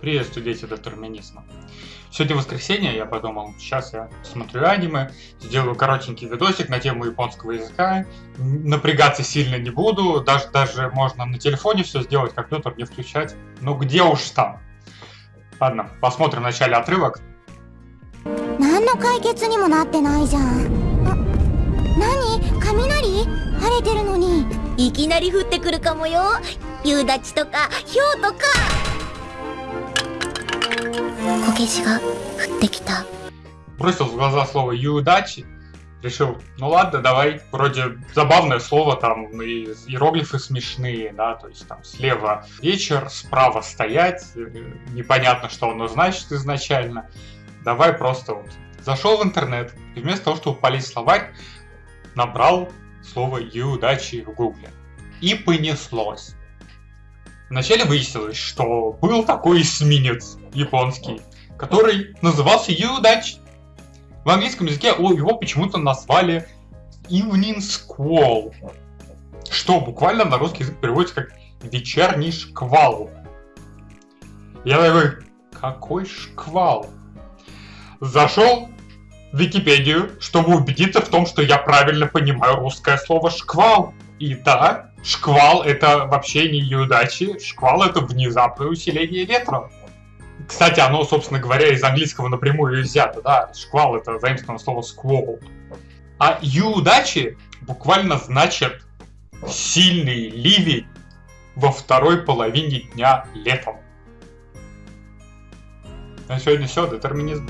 Приветствую, дети детерминизма. Сегодня воскресенье, я подумал, сейчас я смотрю аниме, сделаю коротенький видосик на тему японского языка. Напрягаться сильно не буду, даже, даже можно на телефоне все сделать, компьютер не включать. Ну где уж там. Ладно, посмотрим вначале отрывок. 何の解決にもなってないじゃんあ何雷晴れてるのにいきなり降ってくるかもよ夕立とか氷とか こけしが降ってきた Бросил в глаза слово «юдачи», решил, ну ладно, давай, вроде забавное слово, там и иероглифы смешные, да, то есть там слева вечер, справа стоять, э, непонятно, что оно значит изначально. Давай просто вот зашел в интернет, и вместо того, чтобы полить словарь, набрал слово «юдачи» в гугле. И понеслось. Вначале выяснилось, что был такой эсминец японский, который назывался Юдач. В английском языке его почему-то назвали Evening Squall, что буквально на русский язык переводится как вечерний шквал. Я такой, какой шквал? Зашел в Википедию, чтобы убедиться в том, что я правильно понимаю русское слово шквал. И да, шквал это вообще не неудачи, шквал это внезапное усиление ветра. Кстати, оно, собственно говоря, из английского напрямую взято, да. Шквал это заимствованное слово squall. А юдачи буквально значит сильный ливень во второй половине дня летом. На сегодня все, детерминизм.